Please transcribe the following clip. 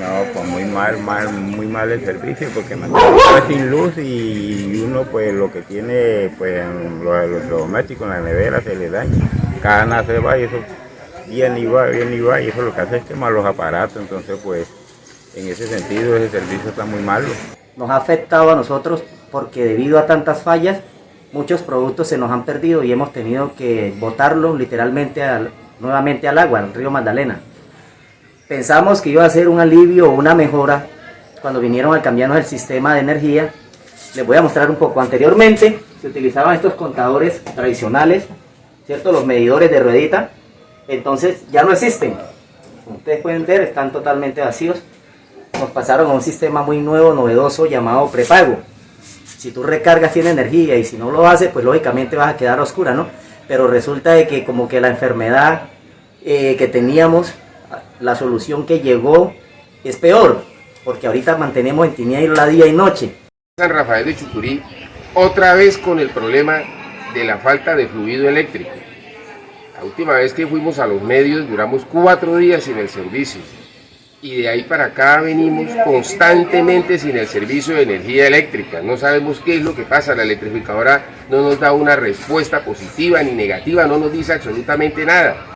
No, pues muy mal, mal, muy mal el servicio porque me quedé sin luz y uno pues lo que tiene pues los electrodomésticos en la nevera se le daña. Cada nada se va y eso viene y viene y va y eso lo que hace es quemar los aparatos, entonces pues en ese sentido ese servicio está muy malo. Nos ha afectado a nosotros porque debido a tantas fallas muchos productos se nos han perdido y hemos tenido que botarlos literalmente al, nuevamente al agua, al río Magdalena. Pensamos que iba a ser un alivio o una mejora cuando vinieron a cambiarnos el sistema de energía. Les voy a mostrar un poco. Anteriormente se utilizaban estos contadores tradicionales, ¿cierto? Los medidores de ruedita. Entonces ya no existen. Como ustedes pueden ver, están totalmente vacíos. Nos pasaron a un sistema muy nuevo, novedoso, llamado prepago. Si tú recargas tiene energía y si no lo haces, pues lógicamente vas a quedar oscura, ¿no? Pero resulta de que como que la enfermedad eh, que teníamos la solución que llegó es peor, porque ahorita mantenemos en tiniebla día y noche. San Rafael de Chucurí, otra vez con el problema de la falta de fluido eléctrico. La última vez que fuimos a los medios duramos cuatro días sin el servicio y de ahí para acá venimos constantemente sin el servicio de energía eléctrica. No sabemos qué es lo que pasa, la electrificadora no nos da una respuesta positiva ni negativa, no nos dice absolutamente nada.